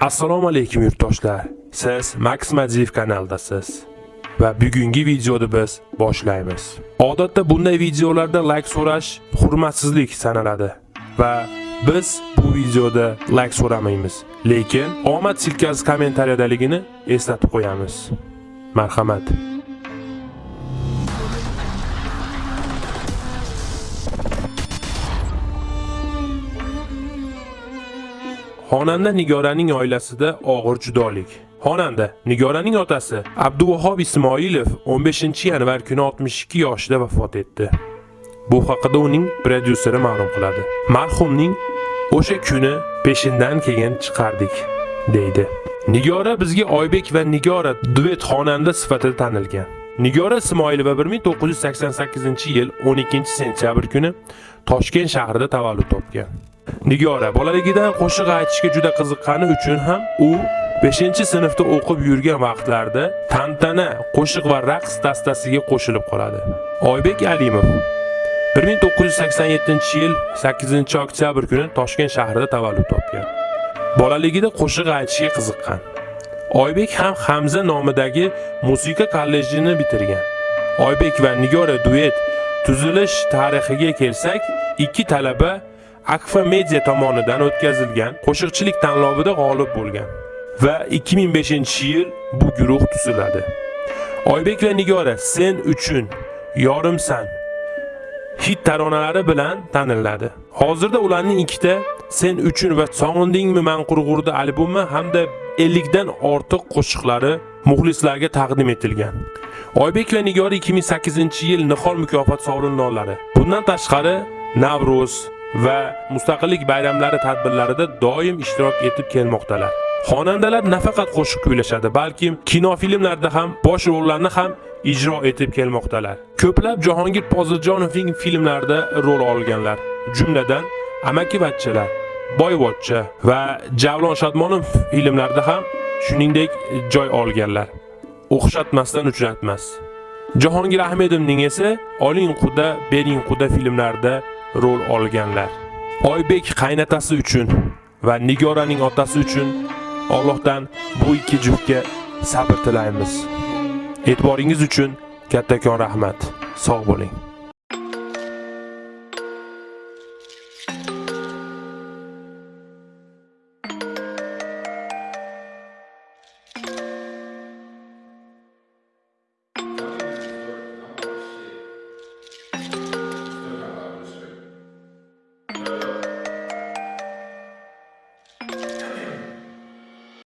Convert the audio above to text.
Assalomu alaykum yurtdoshlar. Siz Max madiev kanaldasiz. Va bugungi videoni biz boshlaymiz. Odatda bunday videolarda like so'rash hurmatsizlik sanaladi va biz bu videoda like so'ramaymiz. Lekin omad silkasi kommentariyadaligini eslatib qo'yamiz. Marhamat. Xonanda Nigoraning oilasida og'ir judolik. Xonanda Nigoraning otasi Abduvahob Ismoilov 15-yanvar kuni 62 yoshida vafot etdi. Bu haqida uning prodyuseri ma'lum qiladi. Marhumning o'sha kuni peshindan keyin chiqardik, deydi. Nigora bizga Oybek va Nigora duet xonanda sifatida tanilgan. Nigora Ismoilova 1988-yil 12-sentyabr kuni Toshkent shahrida tavallud topgan. Nigora bolaligidan qo'shiq aytishga juda qiziqqani uchun ham u 5-sinfda o'qib yurgan vaqtlarda tantana, qo'shiq va raqs dastasiga qo'shilib qoladi. Oybek Alimov 1987-yil 8-oktyabr kuni Toshkent shahrida tavallud topgan. Bolaligida qo'shiq aytishga qiziqqan. Oybek ham Hamza nomidagi musiqa kollejini bitirgan. Oybek va Nigora duet tuzilish tarixiga kelsak, ikki talaba Akfa Media tomonidan o'tkazilgan qo'shiqchilik tanlovida g'olib bo'lgan va 2005-yil bu guruh tuziladi. Oybek va Nigora Sen uchun yorimsan hit taronalari bilan taniladi. Hozirda ularning ikkita Sen uchun va Sog'indingmi man qurg'urda albomi hamda 50 dan ortiq qo'shiqlari muxlislarga taqdim etilgan. Oybek va Nigora 2008-yil Nihol mukofot sovrindorlari. Bundan tashqari Navro'z va mustaqillik bayramlari tadbirlarida doim ishtirok etib kelmoqdalar. Xonandalar nafaqat qo'shiq kuylashadi, balki kinofilmlarda ham bosh rollarni ham ijro etib kelmoqdalar. Ko'plab Jahongir Poziljonovning filmlarida rol olganlar, jumladan Amakivachchalar, Boyvochcha va Javlon Shodmonov filmlarida ham shuningdek joy olganlar. O'xshatmasdan uchratmas. Jahongir Ahmedovning esa Oling quda, bering quda filmlarida rol olganlar. Oybek qaynatasi uchun va Nigoraning otasi uchun Allohdan bu ikki juftga sabr tilaymiz. E'tiboringiz uchun kattakon rahmat. Sog' bo'ling.